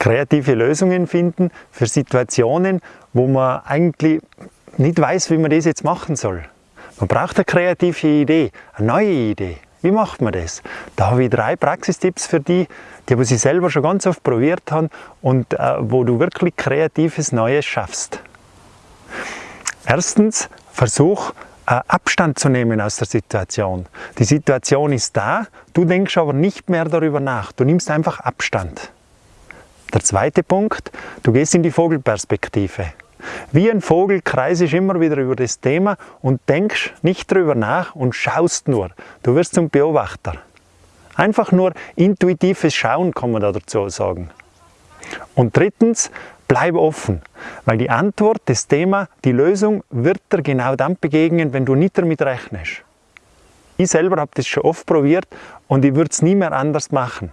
kreative Lösungen finden für Situationen, wo man eigentlich nicht weiß, wie man das jetzt machen soll. Man braucht eine kreative Idee, eine neue Idee. Wie macht man das? Da habe ich drei Praxistipps für die, die was ich selber schon ganz oft probiert habe und äh, wo du wirklich kreatives Neues schaffst. Erstens, versuch äh, Abstand zu nehmen aus der Situation. Die Situation ist da, du denkst aber nicht mehr darüber nach. Du nimmst einfach Abstand. Der zweite Punkt, du gehst in die Vogelperspektive. Wie ein Vogel kreisest immer wieder über das Thema und denkst nicht darüber nach und schaust nur. Du wirst zum Beobachter. Einfach nur intuitives Schauen kann man da dazu sagen. Und drittens, bleib offen, weil die Antwort, das Thema, die Lösung wird dir genau dann begegnen, wenn du nicht damit rechnest. Ich selber habe das schon oft probiert und ich würde es nie mehr anders machen.